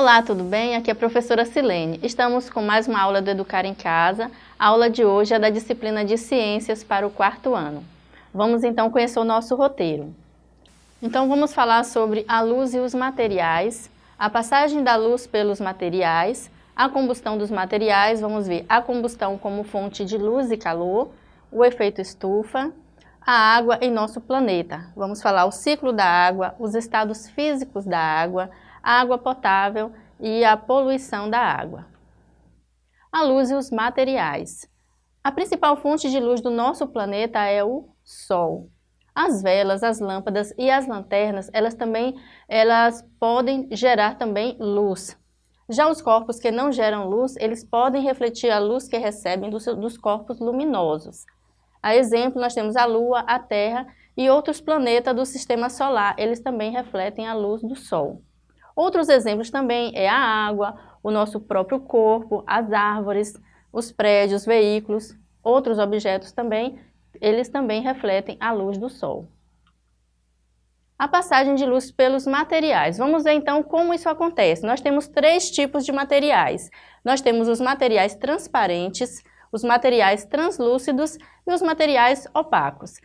Olá, tudo bem? Aqui é a professora Silene. Estamos com mais uma aula do Educar em Casa. A aula de hoje é da disciplina de Ciências para o quarto ano. Vamos então conhecer o nosso roteiro. Então vamos falar sobre a luz e os materiais, a passagem da luz pelos materiais, a combustão dos materiais, vamos ver a combustão como fonte de luz e calor, o efeito estufa, a água em nosso planeta. Vamos falar o ciclo da água, os estados físicos da água, a água potável e a poluição da água. A luz e os materiais. A principal fonte de luz do nosso planeta é o Sol. As velas, as lâmpadas e as lanternas, elas também elas podem gerar também luz. Já os corpos que não geram luz, eles podem refletir a luz que recebem dos, dos corpos luminosos. A exemplo, nós temos a Lua, a Terra e outros planetas do Sistema Solar, eles também refletem a luz do Sol. Outros exemplos também é a água, o nosso próprio corpo, as árvores, os prédios, veículos, outros objetos também, eles também refletem a luz do Sol. A passagem de luz pelos materiais. Vamos ver então como isso acontece. Nós temos três tipos de materiais. Nós temos os materiais transparentes, os materiais translúcidos e os materiais opacos.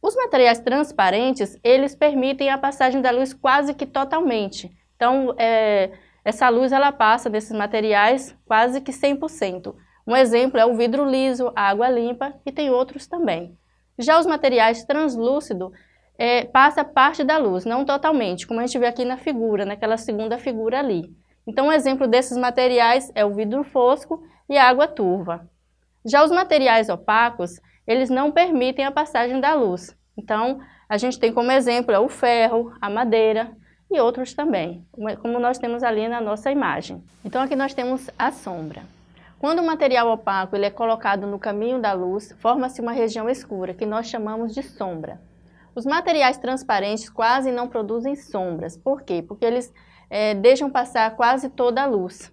Os materiais transparentes, eles permitem a passagem da luz quase que totalmente. Então, é, essa luz ela passa desses materiais quase que 100%. Um exemplo é o vidro liso, a água limpa e tem outros também. Já os materiais translúcidos é, passa parte da luz, não totalmente, como a gente vê aqui na figura, naquela segunda figura ali. Então, um exemplo desses materiais é o vidro fosco e a água turva. Já os materiais opacos, eles não permitem a passagem da luz. Então, a gente tem como exemplo é o ferro, a madeira, e outros também, como nós temos ali na nossa imagem. Então aqui nós temos a sombra. Quando o material opaco ele é colocado no caminho da luz, forma-se uma região escura, que nós chamamos de sombra. Os materiais transparentes quase não produzem sombras. Por quê? Porque eles é, deixam passar quase toda a luz.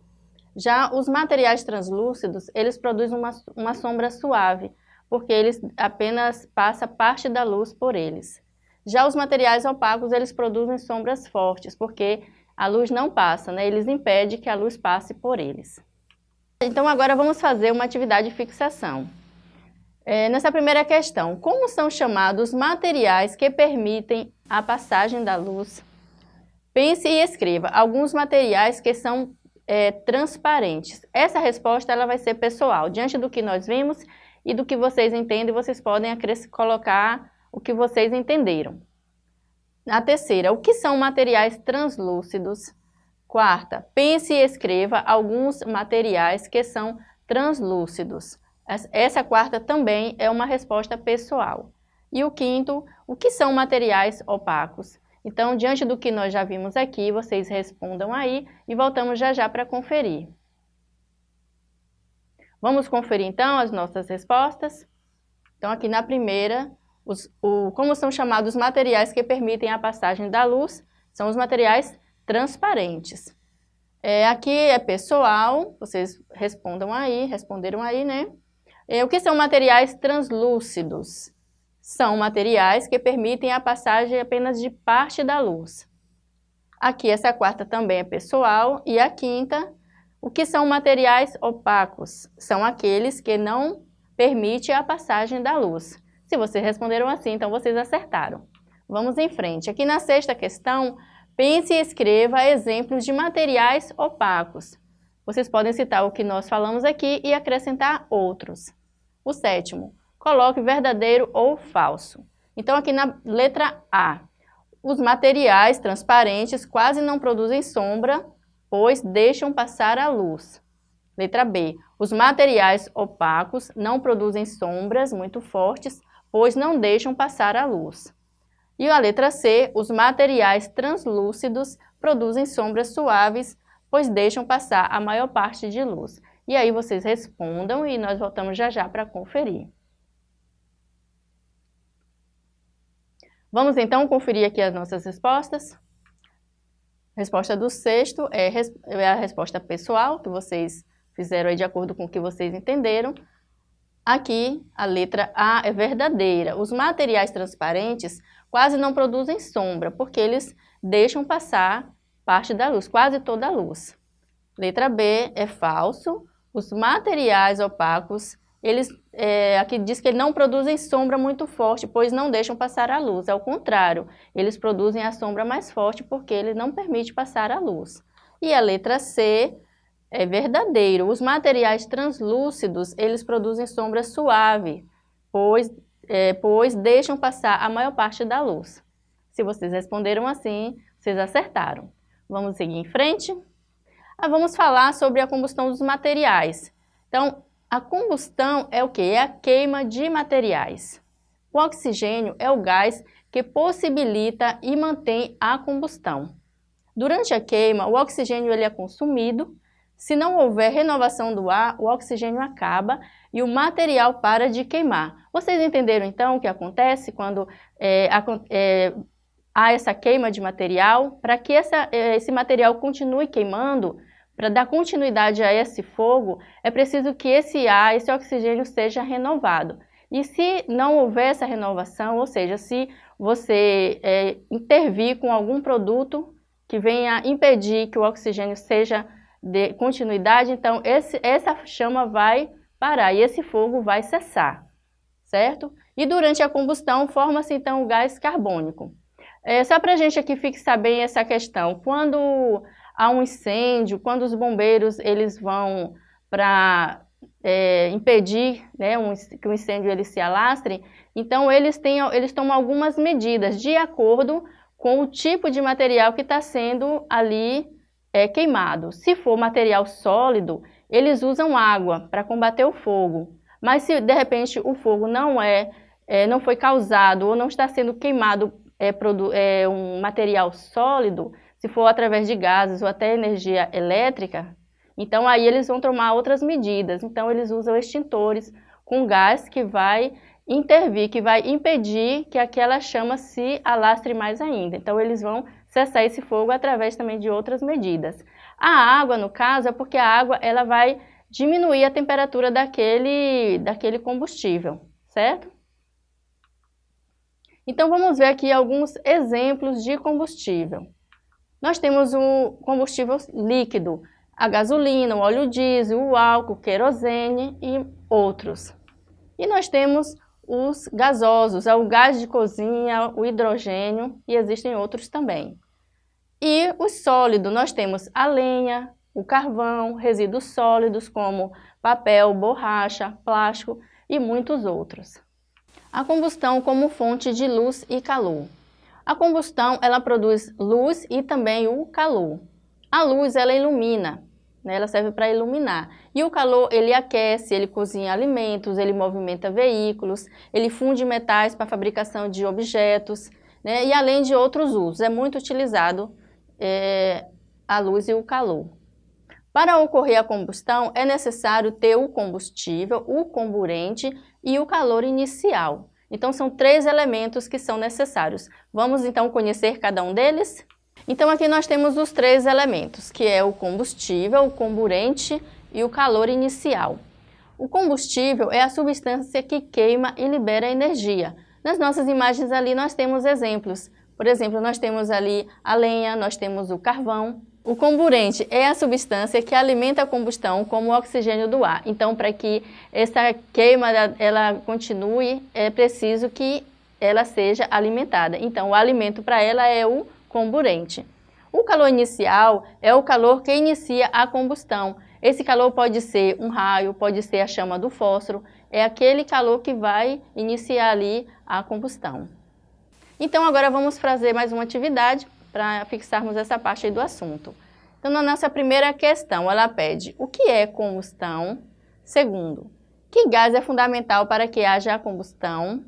Já os materiais translúcidos, eles produzem uma, uma sombra suave, porque eles apenas passa parte da luz por eles. Já os materiais opacos, eles produzem sombras fortes, porque a luz não passa, né? eles impedem que a luz passe por eles. Então agora vamos fazer uma atividade de fixação. É, nessa primeira questão, como são chamados materiais que permitem a passagem da luz? Pense e escreva alguns materiais que são é, transparentes. Essa resposta ela vai ser pessoal, diante do que nós vimos e do que vocês entendem, vocês podem colocar que vocês entenderam. A terceira, o que são materiais translúcidos? Quarta, pense e escreva alguns materiais que são translúcidos. Essa quarta também é uma resposta pessoal. E o quinto, o que são materiais opacos? Então, diante do que nós já vimos aqui, vocês respondam aí e voltamos já já para conferir. Vamos conferir então as nossas respostas? Então, aqui na primeira, os, o, como são chamados materiais que permitem a passagem da luz, são os materiais transparentes. É, aqui é pessoal, vocês respondam aí, responderam aí, né? É, o que são materiais translúcidos? São materiais que permitem a passagem apenas de parte da luz. Aqui essa quarta também é pessoal e a quinta, o que são materiais opacos? São aqueles que não permitem a passagem da luz. Se vocês responderam assim, então vocês acertaram. Vamos em frente. Aqui na sexta questão, pense e escreva exemplos de materiais opacos. Vocês podem citar o que nós falamos aqui e acrescentar outros. O sétimo, coloque verdadeiro ou falso. Então aqui na letra A, os materiais transparentes quase não produzem sombra, pois deixam passar a luz. Letra B, os materiais opacos não produzem sombras muito fortes, pois não deixam passar a luz. E a letra C, os materiais translúcidos produzem sombras suaves, pois deixam passar a maior parte de luz. E aí vocês respondam e nós voltamos já já para conferir. Vamos então conferir aqui as nossas respostas. Resposta do sexto é, é a resposta pessoal, que vocês fizeram de acordo com o que vocês entenderam. Aqui, a letra A é verdadeira. Os materiais transparentes quase não produzem sombra, porque eles deixam passar parte da luz, quase toda a luz. Letra B é falso. Os materiais opacos, eles, é, aqui diz que não produzem sombra muito forte, pois não deixam passar a luz. Ao contrário, eles produzem a sombra mais forte porque ele não permite passar a luz. E a letra C é verdadeiro. Os materiais translúcidos, eles produzem sombra suave, pois, é, pois deixam passar a maior parte da luz. Se vocês responderam assim, vocês acertaram. Vamos seguir em frente? Ah, vamos falar sobre a combustão dos materiais. Então, a combustão é o que? É a queima de materiais. O oxigênio é o gás que possibilita e mantém a combustão. Durante a queima, o oxigênio ele é consumido. Se não houver renovação do ar, o oxigênio acaba e o material para de queimar. Vocês entenderam então o que acontece quando é, é, há essa queima de material, para que essa, eh, esse material continue queimando, para dar continuidade a esse fogo, é preciso que esse ar, esse oxigênio seja renovado. E se não houver essa renovação, ou seja, se você é, intervir com algum produto que venha impedir que o oxigênio seja de continuidade, então esse, essa chama vai parar e esse fogo vai cessar, certo? E durante a combustão forma-se então o gás carbônico. É, só para a gente aqui fixar bem essa questão, quando há um incêndio, quando os bombeiros eles vão para é, impedir né, um, que o incêndio ele se alastre, então eles, têm, eles tomam algumas medidas de acordo com o tipo de material que está sendo ali é, queimado. Se for material sólido, eles usam água para combater o fogo. Mas se de repente o fogo não é, é não foi causado ou não está sendo queimado é, é um material sólido, se for através de gases ou até energia elétrica, então aí eles vão tomar outras medidas. Então eles usam extintores com gás que vai intervir, que vai impedir que aquela chama se alastre mais ainda. Então eles vão cessar esse fogo através também de outras medidas. A água, no caso, é porque a água ela vai diminuir a temperatura daquele, daquele combustível, certo? Então vamos ver aqui alguns exemplos de combustível. Nós temos o combustível líquido, a gasolina, o óleo diesel, o álcool, o querosene e outros. E nós temos os gasosos, é o gás de cozinha, o hidrogênio e existem outros também. E o sólido, nós temos a lenha, o carvão, resíduos sólidos como papel, borracha, plástico e muitos outros. A combustão como fonte de luz e calor. A combustão ela produz luz e também o calor. A luz ela ilumina, né? ela serve para iluminar. E o calor ele aquece, ele cozinha alimentos, ele movimenta veículos, ele funde metais para fabricação de objetos, né? e além de outros usos. É muito utilizado é, a luz e o calor. Para ocorrer a combustão, é necessário ter o combustível, o comburente e o calor inicial. Então, são três elementos que são necessários. Vamos, então, conhecer cada um deles? Então, aqui nós temos os três elementos, que é o combustível, o comburente e o calor inicial. O combustível é a substância que queima e libera energia. Nas nossas imagens ali nós temos exemplos. Por exemplo, nós temos ali a lenha, nós temos o carvão, o comburente é a substância que alimenta a combustão como o oxigênio do ar. Então, para que essa queima ela continue, é preciso que ela seja alimentada. Então, o alimento para ela é o comburente. O calor inicial é o calor que inicia a combustão. Esse calor pode ser um raio, pode ser a chama do fósforo, é aquele calor que vai iniciar ali a combustão. Então, agora vamos fazer mais uma atividade para fixarmos essa parte do assunto. Então, na nossa primeira questão, ela pede o que é combustão? Segundo, que gás é fundamental para que haja a combustão?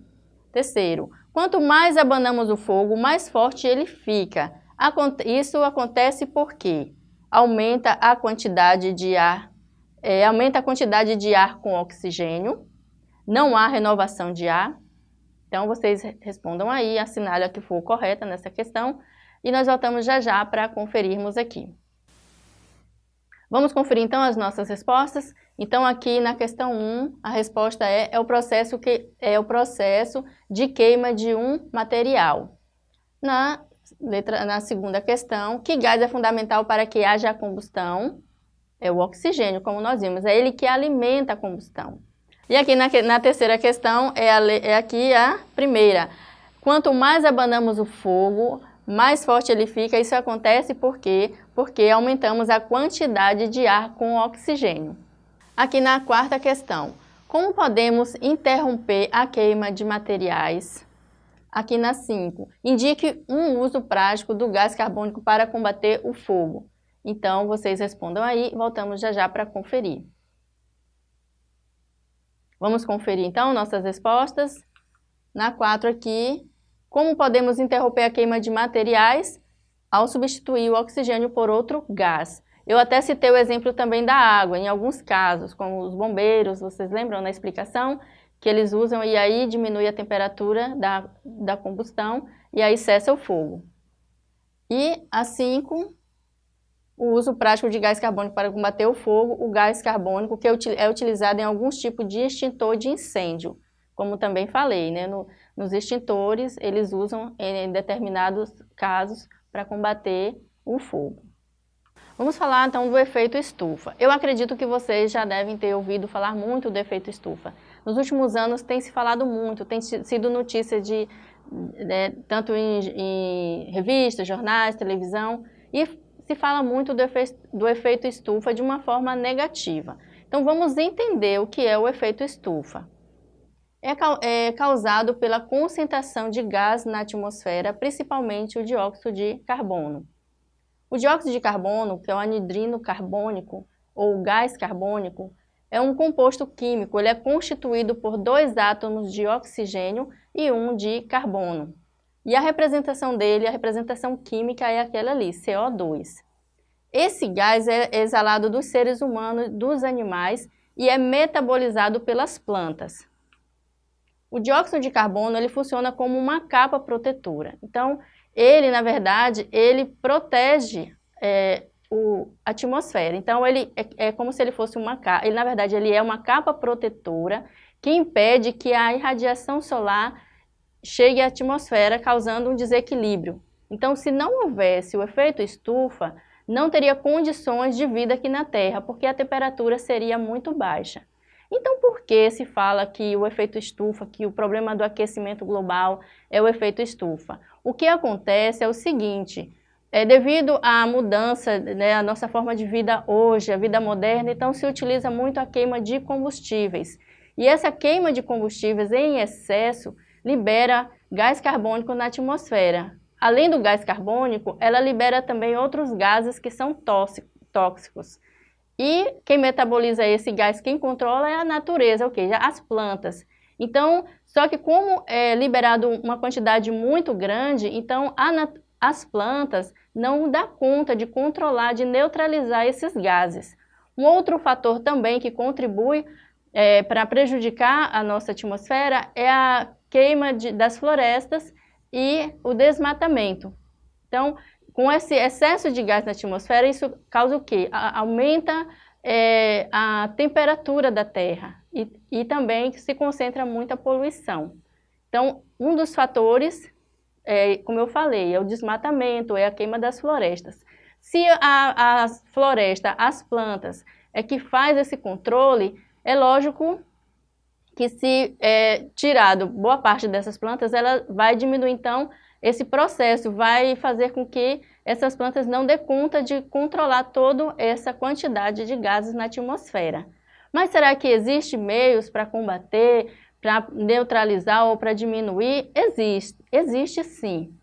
Terceiro, quanto mais abanamos o fogo, mais forte ele fica. Isso acontece porque aumenta a quantidade de ar, é, aumenta a quantidade de ar com oxigênio, não há renovação de ar. Então, vocês respondam aí, assinale a que for correta nessa questão e nós voltamos já já para conferirmos aqui. Vamos conferir então as nossas respostas? Então aqui na questão 1, a resposta é, é, o processo que, é o processo de queima de um material. Na, letra, na segunda questão, que gás é fundamental para que haja combustão? É o oxigênio, como nós vimos, é ele que alimenta a combustão. E aqui na, na terceira questão, é, a, é aqui a primeira. Quanto mais abanamos o fogo, mais forte ele fica. Isso acontece por quê? Porque aumentamos a quantidade de ar com oxigênio. Aqui na quarta questão, como podemos interromper a queima de materiais? Aqui na 5, indique um uso prático do gás carbônico para combater o fogo. Então, vocês respondam aí, voltamos já já para conferir. Vamos conferir então nossas respostas. Na 4 aqui, como podemos interromper a queima de materiais ao substituir o oxigênio por outro gás? Eu até citei o exemplo também da água, em alguns casos, como os bombeiros, vocês lembram na explicação? Que eles usam e aí diminui a temperatura da, da combustão e aí cessa o fogo. E a 5, o uso prático de gás carbônico para combater o fogo, o gás carbônico que é utilizado em alguns tipos de extintor de incêndio, como também falei, né? No, nos extintores, eles usam em determinados casos para combater o fogo. Vamos falar então do efeito estufa. Eu acredito que vocês já devem ter ouvido falar muito do efeito estufa. Nos últimos anos tem se falado muito, tem sido notícia de, né, tanto em, em, revistas, jornais, televisão, e se fala muito do, efe, do efeito estufa de uma forma negativa. Então vamos entender o que é o efeito estufa. É, é causado pela concentração de gás na atmosfera, principalmente o dióxido de carbono. O dióxido de carbono, que é o anidrino carbônico ou gás carbônico, é um composto químico. Ele é constituído por dois átomos de oxigênio e um de carbono. E a representação dele, a representação química é aquela ali, CO2. Esse gás é exalado dos seres humanos, dos animais e é metabolizado pelas plantas. O dióxido de carbono ele funciona como uma capa protetora. Então, ele, na verdade, ele protege é, o, a atmosfera. Então, ele é, é, como se ele fosse uma capa, ele, na verdade, ele é uma capa protetora que impede que a irradiação solar chegue à atmosfera, causando um desequilíbrio. Então, se não houvesse o efeito estufa, não teria condições de vida aqui na Terra, porque a temperatura seria muito baixa. Então, por que se fala que o efeito estufa, que o problema do aquecimento global é o efeito estufa? O que acontece é o seguinte, é, devido à mudança, né, a nossa forma de vida hoje, a vida moderna, então se utiliza muito a queima de combustíveis. E essa queima de combustíveis em excesso libera gás carbônico na atmosfera. Além do gás carbônico, ela libera também outros gases que são tóxicos. E quem metaboliza esse gás, quem controla é a natureza, ou seja, as plantas. Então, só que como é liberado uma quantidade muito grande, então as plantas não dá conta de controlar, de neutralizar esses gases. Um outro fator também que contribui é, para prejudicar a nossa atmosfera é a queima de, das florestas e o desmatamento. Então, com esse excesso de gás na atmosfera, isso causa o quê? A, aumenta é, a temperatura da Terra e, e também se concentra muita poluição. Então, um dos fatores, é, como eu falei, é o desmatamento, é a queima das florestas. Se a, a floresta, as plantas, é que faz esse controle, é lógico que se é, tirado boa parte dessas plantas, ela vai diminuir, então, esse processo vai fazer com que essas plantas não dê conta de controlar toda essa quantidade de gases na atmosfera. Mas será que existe meios para combater, para neutralizar ou para diminuir? Existe, existe sim.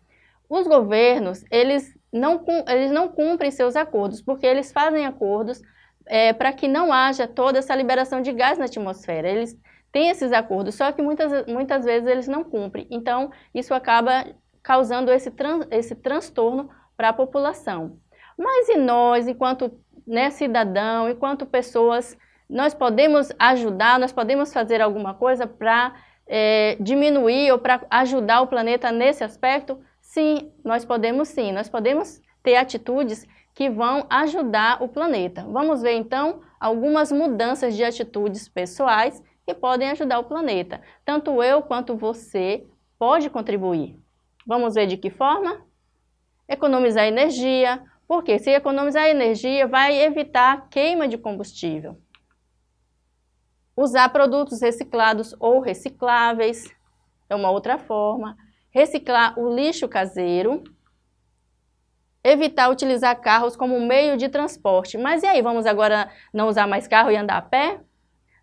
Os governos, eles não, eles não cumprem seus acordos, porque eles fazem acordos é, para que não haja toda essa liberação de gás na atmosfera. Eles têm esses acordos, só que muitas, muitas vezes eles não cumprem. Então, isso acaba causando esse, tran esse transtorno para a população. Mas e nós, enquanto né, cidadão, enquanto pessoas, nós podemos ajudar, nós podemos fazer alguma coisa para é, diminuir ou para ajudar o planeta nesse aspecto? Sim, nós podemos sim, nós podemos ter atitudes que vão ajudar o planeta. Vamos ver então algumas mudanças de atitudes pessoais que podem ajudar o planeta. Tanto eu quanto você pode contribuir. Vamos ver de que forma? Economizar energia, Porque se economizar energia, vai evitar queima de combustível. Usar produtos reciclados ou recicláveis é uma outra forma. Reciclar o lixo caseiro. Evitar utilizar carros como meio de transporte. Mas e aí, vamos agora não usar mais carro e andar a pé?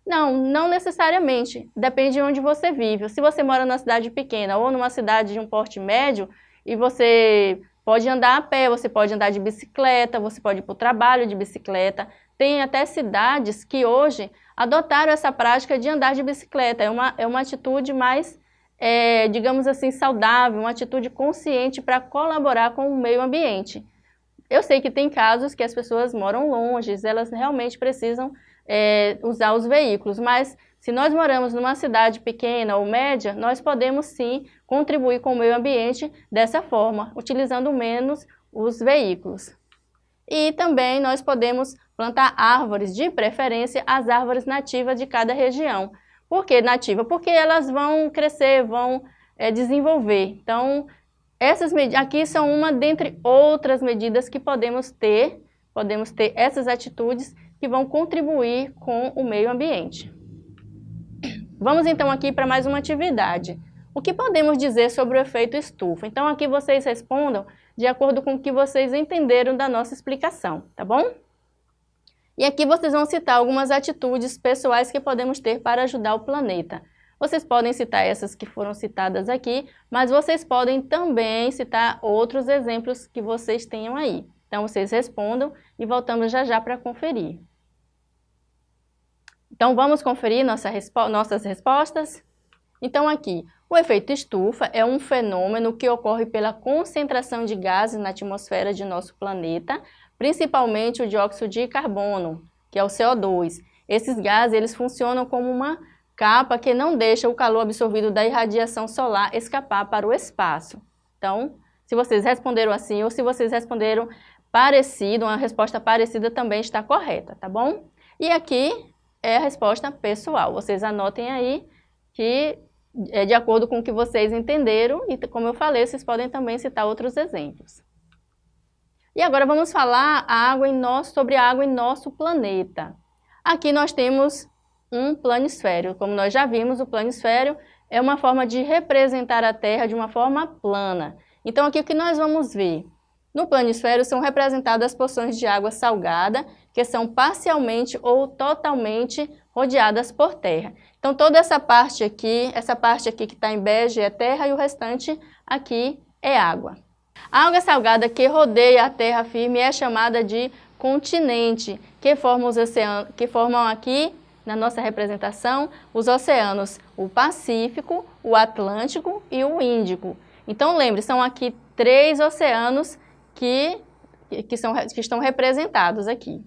Não, não necessariamente. Depende de onde você vive. Se você mora numa cidade pequena ou numa cidade de um porte médio e você pode andar a pé, você pode andar de bicicleta, você pode ir para o trabalho de bicicleta. Tem até cidades que hoje adotaram essa prática de andar de bicicleta. É uma, é uma atitude mais, é, digamos assim, saudável, uma atitude consciente para colaborar com o meio ambiente. Eu sei que tem casos que as pessoas moram longe, elas realmente precisam é, usar os veículos, mas se nós moramos numa cidade pequena ou média, nós podemos sim contribuir com o meio ambiente dessa forma, utilizando menos os veículos. E também nós podemos plantar árvores, de preferência as árvores nativas de cada região. Por que nativa? Porque elas vão crescer, vão é, desenvolver. Então, essas aqui são uma dentre outras medidas que podemos ter, podemos ter essas atitudes que vão contribuir com o meio ambiente. Vamos então aqui para mais uma atividade. O que podemos dizer sobre o efeito estufa? Então aqui vocês respondam de acordo com o que vocês entenderam da nossa explicação, tá bom? E aqui vocês vão citar algumas atitudes pessoais que podemos ter para ajudar o planeta. Vocês podem citar essas que foram citadas aqui, mas vocês podem também citar outros exemplos que vocês tenham aí. Então vocês respondam e voltamos já já para conferir. Então vamos conferir nossa respo nossas respostas? Então aqui, o efeito estufa é um fenômeno que ocorre pela concentração de gases na atmosfera de nosso planeta, principalmente o dióxido de carbono, que é o CO2. Esses gases eles funcionam como uma capa que não deixa o calor absorvido da irradiação solar escapar para o espaço. Então, se vocês responderam assim ou se vocês responderam parecido, uma resposta parecida também está correta, tá bom? E aqui é a resposta pessoal. Vocês anotem aí que é de acordo com o que vocês entenderam e, como eu falei, vocês podem também citar outros exemplos. E agora vamos falar água em nosso, sobre a água em nosso planeta. Aqui nós temos um planisfério. Como nós já vimos, o planisfério é uma forma de representar a Terra de uma forma plana. Então aqui o que nós vamos ver? No planisfério são representadas as porções de água salgada, que são parcialmente ou totalmente rodeadas por terra. Então toda essa parte aqui, essa parte aqui que está em bege é terra e o restante aqui é água. A água salgada que rodeia a terra firme é chamada de continente, que formam, os oceanos, que formam aqui, na nossa representação, os oceanos, o Pacífico, o Atlântico e o Índico. Então lembre, são aqui três oceanos que, que, são, que estão representados aqui.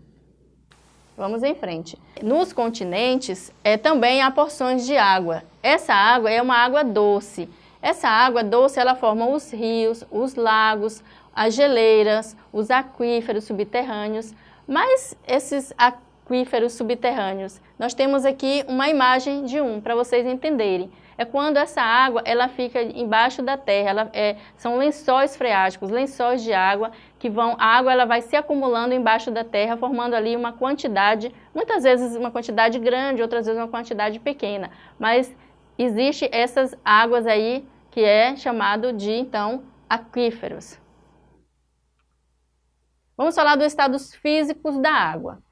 Vamos em frente. Nos continentes, é, também há porções de água. Essa água é uma água doce. Essa água doce, ela forma os rios, os lagos, as geleiras, os aquíferos subterrâneos. Mas esses aquíferos subterrâneos, nós temos aqui uma imagem de um, para vocês entenderem é quando essa água ela fica embaixo da terra, ela, é, são lençóis freáticos, lençóis de água, que vão, a água ela vai se acumulando embaixo da terra, formando ali uma quantidade, muitas vezes uma quantidade grande, outras vezes uma quantidade pequena, mas existe essas águas aí que é chamado de, então, aquíferos. Vamos falar dos estados físicos da água.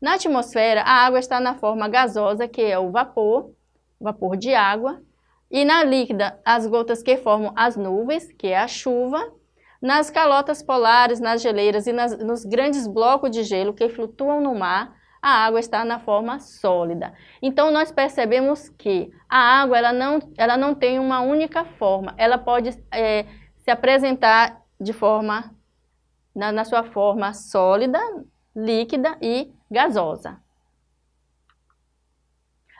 Na atmosfera, a água está na forma gasosa, que é o vapor, vapor de água, e na líquida as gotas que formam as nuvens, que é a chuva, nas calotas polares, nas geleiras e nas, nos grandes blocos de gelo que flutuam no mar, a água está na forma sólida. Então nós percebemos que a água ela não, ela não tem uma única forma, ela pode é, se apresentar de forma, na, na sua forma sólida, líquida e gasosa.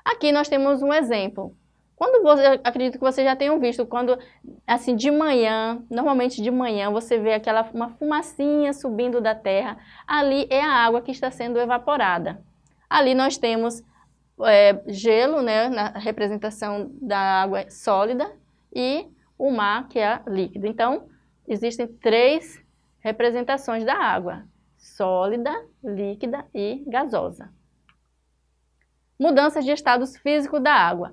Aqui nós temos um exemplo. Quando você, acredito que vocês já tenham visto, quando, assim, de manhã, normalmente de manhã, você vê aquela uma fumacinha subindo da terra, ali é a água que está sendo evaporada. Ali nós temos é, gelo, né, na representação da água sólida, e o mar, que é líquido. Então, existem três representações da água, sólida, líquida e gasosa. Mudanças de estados físicos da água.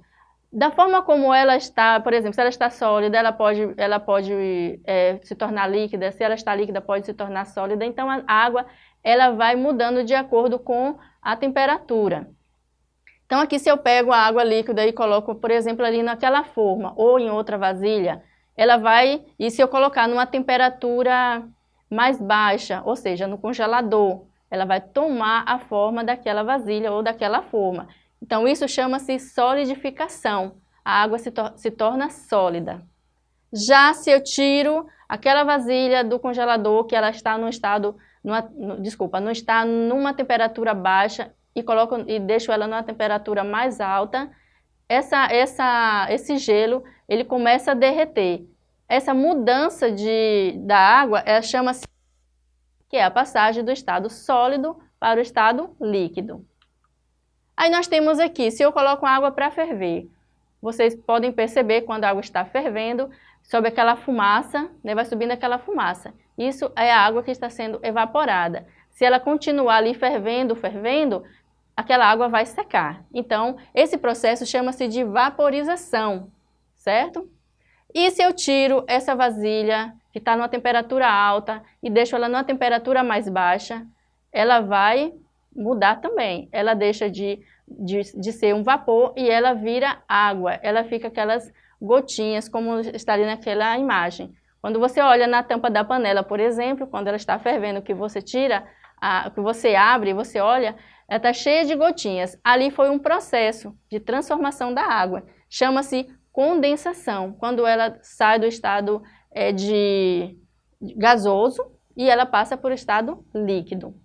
Da forma como ela está, por exemplo, se ela está sólida, ela pode, ela pode é, se tornar líquida, se ela está líquida, pode se tornar sólida. Então, a água ela vai mudando de acordo com a temperatura. Então, aqui se eu pego a água líquida e coloco, por exemplo, ali naquela forma ou em outra vasilha, ela vai, e se eu colocar numa temperatura mais baixa, ou seja, no congelador, ela vai tomar a forma daquela vasilha ou daquela forma. Então, isso chama-se solidificação. A água se, se torna sólida. Já se eu tiro aquela vasilha do congelador, que ela está no estado, numa, no, desculpa, não está numa temperatura baixa e, coloco, e deixo ela numa temperatura mais alta, essa, essa, esse gelo ele começa a derreter. Essa mudança de, da água chama-se que é a passagem do estado sólido para o estado líquido. Aí nós temos aqui, se eu coloco água para ferver, vocês podem perceber quando a água está fervendo, sobe aquela fumaça, né, vai subindo aquela fumaça. Isso é a água que está sendo evaporada. Se ela continuar ali fervendo, fervendo, aquela água vai secar. Então, esse processo chama-se de vaporização, certo? E se eu tiro essa vasilha que está numa temperatura alta e deixo ela numa temperatura mais baixa, ela vai mudar também. Ela deixa de, de, de ser um vapor e ela vira água. Ela fica aquelas gotinhas, como está ali naquela imagem. Quando você olha na tampa da panela, por exemplo, quando ela está fervendo, que você tira, a, que você abre, você olha, ela está cheia de gotinhas. Ali foi um processo de transformação da água. Chama-se condensação, quando ela sai do estado é, de gasoso e ela passa por estado líquido.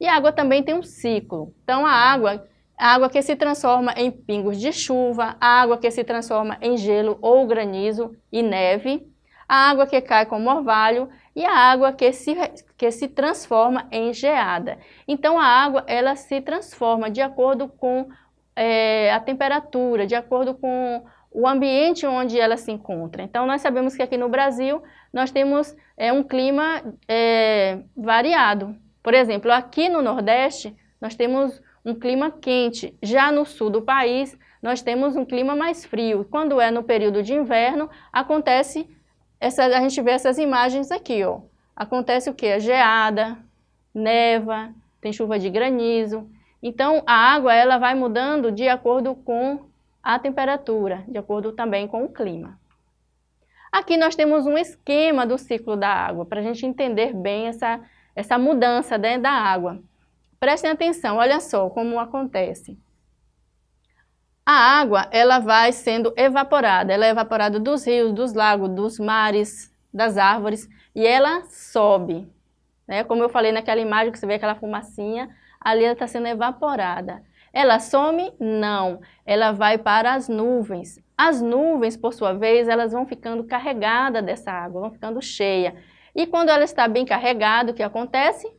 E a água também tem um ciclo. Então, a água, a água que se transforma em pingos de chuva, a água que se transforma em gelo ou granizo e neve, a água que cai como orvalho e a água que se, que se transforma em geada. Então, a água ela se transforma de acordo com é, a temperatura, de acordo com o ambiente onde ela se encontra. Então, nós sabemos que aqui no Brasil nós temos é, um clima é, variado. Por exemplo, aqui no Nordeste nós temos um clima quente. Já no sul do país nós temos um clima mais frio. Quando é no período de inverno, acontece, essa, a gente vê essas imagens aqui, ó. Acontece o que? Geada, neva, tem chuva de granizo. Então, a água ela vai mudando de acordo com a temperatura, de acordo também com o clima. Aqui nós temos um esquema do ciclo da água, para a gente entender bem essa, essa mudança né, da água. Prestem atenção, olha só como acontece. A água, ela vai sendo evaporada, ela é evaporada dos rios, dos lagos, dos mares, das árvores, e ela sobe. Né? Como eu falei naquela imagem que você vê aquela fumacinha, ali ela está sendo evaporada. Ela some? Não. Ela vai para as nuvens. As nuvens, por sua vez, elas vão ficando carregadas dessa água, vão ficando cheias. E quando ela está bem carregada, o que acontece?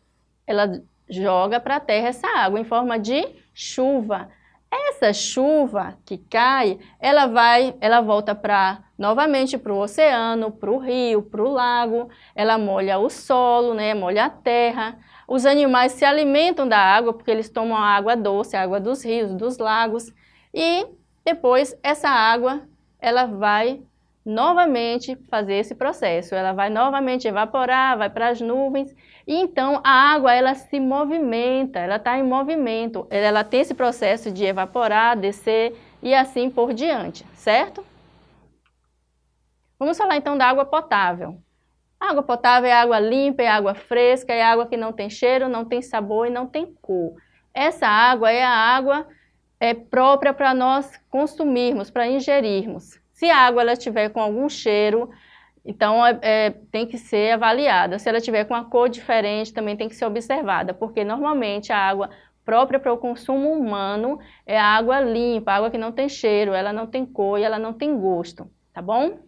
Ela joga para a terra essa água em forma de chuva. Essa chuva que cai, ela vai, ela volta para novamente para o oceano, para o rio, para o lago, ela molha o solo, né, molha a terra. Os animais se alimentam da água porque eles tomam a água doce, a água dos rios, dos lagos. E depois essa água, ela vai novamente fazer esse processo. Ela vai novamente evaporar, vai para as nuvens. E então a água, ela se movimenta, ela está em movimento. Ela tem esse processo de evaporar, descer e assim por diante, certo? Vamos falar então da água potável. Água potável é água limpa, é água fresca, é água que não tem cheiro, não tem sabor e não tem cor. Essa água é a água é, própria para nós consumirmos, para ingerirmos. Se a água ela estiver com algum cheiro, então é, é, tem que ser avaliada. Se ela tiver com uma cor diferente, também tem que ser observada, porque normalmente a água própria para o consumo humano é a água limpa, água que não tem cheiro, ela não tem cor e ela não tem gosto, tá bom?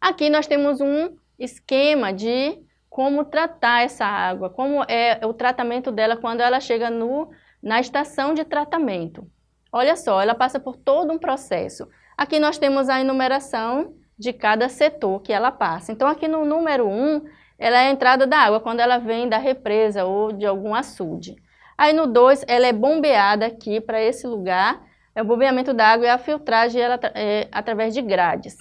Aqui nós temos um esquema de como tratar essa água, como é o tratamento dela quando ela chega no, na estação de tratamento. Olha só, ela passa por todo um processo. Aqui nós temos a enumeração de cada setor que ela passa. Então, aqui no número 1, ela é a entrada da água, quando ela vem da represa ou de algum açude. Aí no 2, ela é bombeada aqui para esse lugar, é o bombeamento da água e a filtragem ela, é, através de grades.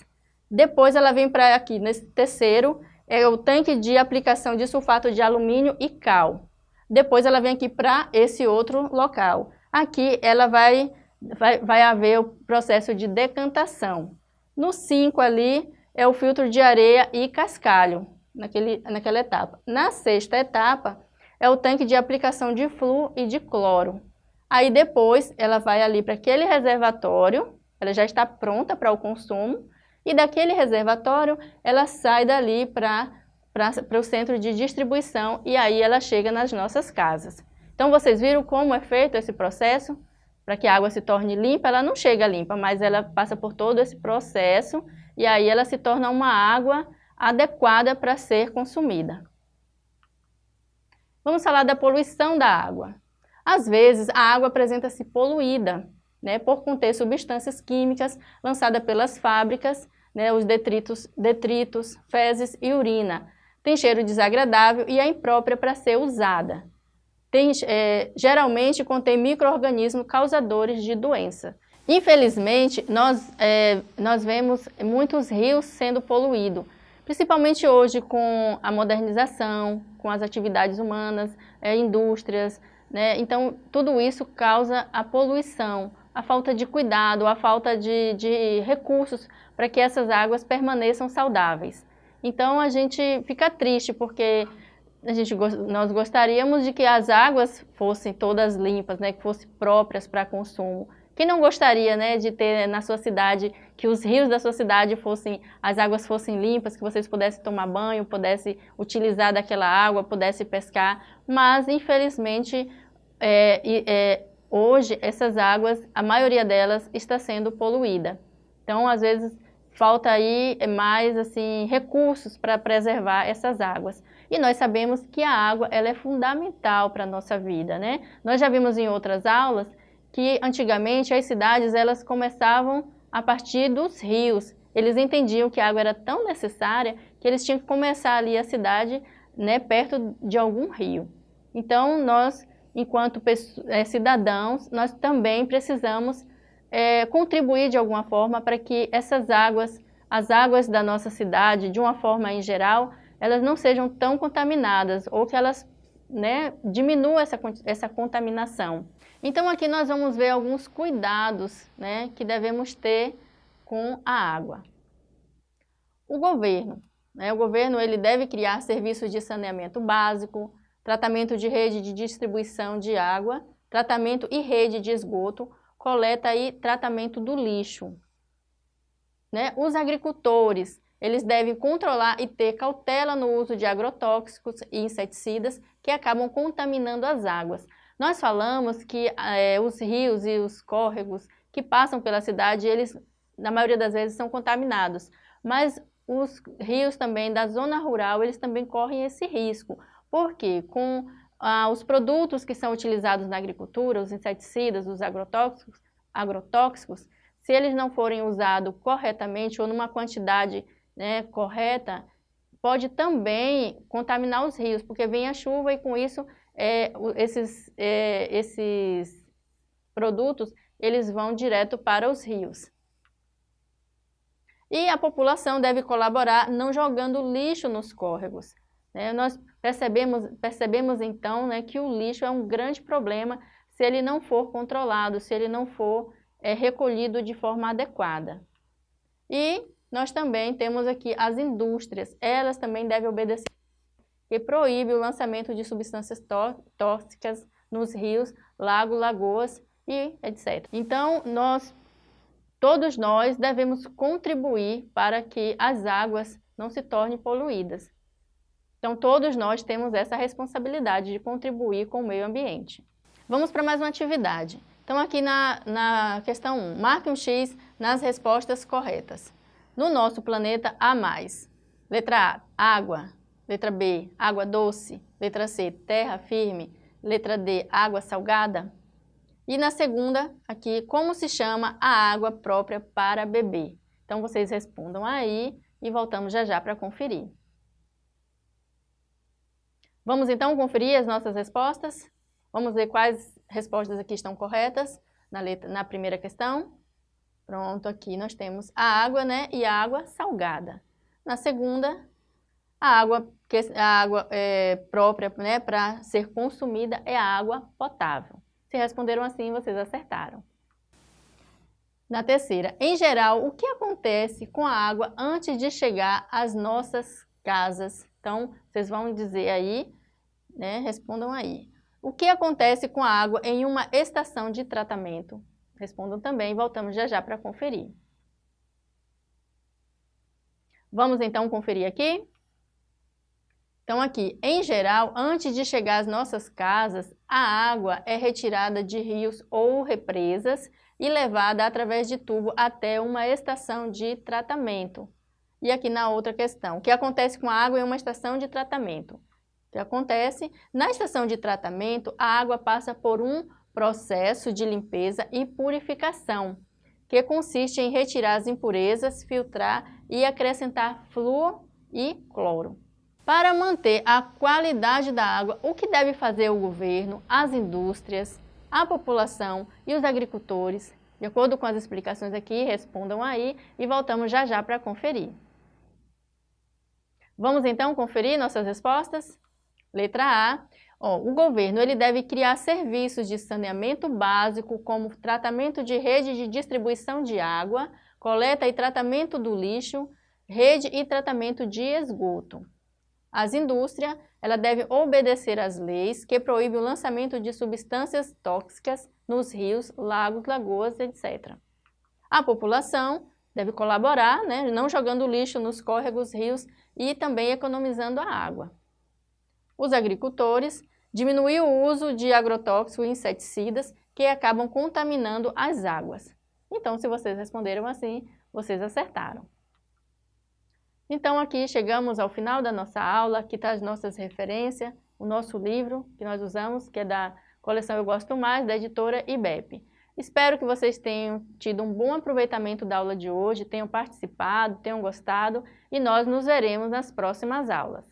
Depois ela vem para aqui, nesse terceiro, é o tanque de aplicação de sulfato de alumínio e cal. Depois ela vem aqui para esse outro local. Aqui ela vai, vai, vai haver o processo de decantação. No 5 ali é o filtro de areia e cascalho, naquele, naquela etapa. Na sexta etapa é o tanque de aplicação de flu e de cloro. Aí depois ela vai ali para aquele reservatório, ela já está pronta para o consumo, e daquele reservatório ela sai dali para o centro de distribuição e aí ela chega nas nossas casas. Então vocês viram como é feito esse processo? Para que a água se torne limpa, ela não chega limpa, mas ela passa por todo esse processo e aí ela se torna uma água adequada para ser consumida. Vamos falar da poluição da água. Às vezes, a água apresenta-se poluída, né, por conter substâncias químicas lançadas pelas fábricas, né, os detritos, detritos, fezes e urina. Tem cheiro desagradável e é imprópria para ser usada. Tem, é, geralmente contém micro-organismos causadores de doença. Infelizmente, nós, é, nós vemos muitos rios sendo poluídos, principalmente hoje com a modernização, com as atividades humanas, é, indústrias, né? Então, tudo isso causa a poluição, a falta de cuidado, a falta de, de recursos para que essas águas permaneçam saudáveis. Então, a gente fica triste porque a gente, nós gostaríamos de que as águas fossem todas limpas, né? que fossem próprias para consumo. Quem não gostaria, né, de ter na sua cidade, que os rios da sua cidade fossem, as águas fossem limpas, que vocês pudessem tomar banho, pudessem utilizar daquela água, pudessem pescar, mas infelizmente é, é, hoje essas águas, a maioria delas está sendo poluída. Então, às vezes, falta aí mais assim recursos para preservar essas águas. E nós sabemos que a água ela é fundamental para a nossa vida, né? Nós já vimos em outras aulas que antigamente as cidades elas começavam a partir dos rios. Eles entendiam que a água era tão necessária que eles tinham que começar ali a cidade né, perto de algum rio. Então, nós, enquanto é, cidadãos, nós também precisamos é, contribuir de alguma forma para que essas águas, as águas da nossa cidade, de uma forma em geral, elas não sejam tão contaminadas ou que elas né, diminuam essa, essa contaminação. Então aqui nós vamos ver alguns cuidados né, que devemos ter com a água. O governo. Né, o governo ele deve criar serviços de saneamento básico, tratamento de rede de distribuição de água, tratamento e rede de esgoto, coleta e tratamento do lixo. Né? Os agricultores, eles devem controlar e ter cautela no uso de agrotóxicos e inseticidas que acabam contaminando as águas. Nós falamos que é, os rios e os córregos que passam pela cidade, eles, na maioria das vezes, são contaminados. Mas os rios também da zona rural, eles também correm esse risco. Porque com ah, os produtos que são utilizados na agricultura, os inseticidas, os agrotóxicos, agrotóxicos, se eles não forem usados corretamente ou numa quantidade né, correta, pode também contaminar os rios, porque vem a chuva e com isso é, esses, é, esses produtos eles vão direto para os rios. E a população deve colaborar não jogando lixo nos córregos. Né? Nós percebemos, percebemos então né, que o lixo é um grande problema se ele não for controlado, se ele não for é, recolhido de forma adequada. E nós também temos aqui as indústrias, elas também devem obedecer que proíbe o lançamento de substâncias tóxicas nos rios, lagos, lagoas e etc. Então, nós, todos nós devemos contribuir para que as águas não se tornem poluídas. Então, todos nós temos essa responsabilidade de contribuir com o meio ambiente. Vamos para mais uma atividade. Então, aqui na, na questão 1, marque um X nas respostas corretas. No nosso planeta há mais. Letra A, água. Letra B, água doce. Letra C, terra firme. Letra D, água salgada. E na segunda, aqui, como se chama a água própria para beber? Então, vocês respondam aí e voltamos já já para conferir. Vamos então conferir as nossas respostas? Vamos ver quais respostas aqui estão corretas na, letra, na primeira questão. Pronto, aqui nós temos a água né, e a água salgada. Na segunda, a água, que, a água é, própria né, para ser consumida é a água potável. Se responderam assim, vocês acertaram. Na terceira, em geral, o que acontece com a água antes de chegar às nossas casas? Então, vocês vão dizer aí, né, respondam aí. O que acontece com a água em uma estação de tratamento? Respondam também, voltamos já já para conferir. Vamos então conferir aqui? Então aqui, em geral, antes de chegar às nossas casas, a água é retirada de rios ou represas e levada através de tubo até uma estação de tratamento. E aqui na outra questão, o que acontece com a água em uma estação de tratamento? O que acontece? Na estação de tratamento, a água passa por um processo de limpeza e purificação, que consiste em retirar as impurezas, filtrar e acrescentar flúor e cloro. Para manter a qualidade da água, o que deve fazer o governo, as indústrias, a população e os agricultores. De acordo com as explicações aqui, respondam aí e voltamos já já para conferir. Vamos então conferir nossas respostas? Letra A. Ó, o governo ele deve criar serviços de saneamento básico, como tratamento de rede de distribuição de água, coleta e tratamento do lixo, rede e tratamento de esgoto. As indústrias ela deve obedecer às leis que proíbem o lançamento de substâncias tóxicas nos rios, lagos, lagoas, etc. A população deve colaborar, né, não jogando lixo nos córregos, rios e também economizando a água. Os agricultores diminuir o uso de agrotóxicos e inseticidas que acabam contaminando as águas. Então, se vocês responderam assim, vocês acertaram. Então aqui chegamos ao final da nossa aula, aqui está as nossas referências, o nosso livro que nós usamos, que é da coleção Eu Gosto Mais, da editora IBEP. Espero que vocês tenham tido um bom aproveitamento da aula de hoje, tenham participado, tenham gostado e nós nos veremos nas próximas aulas.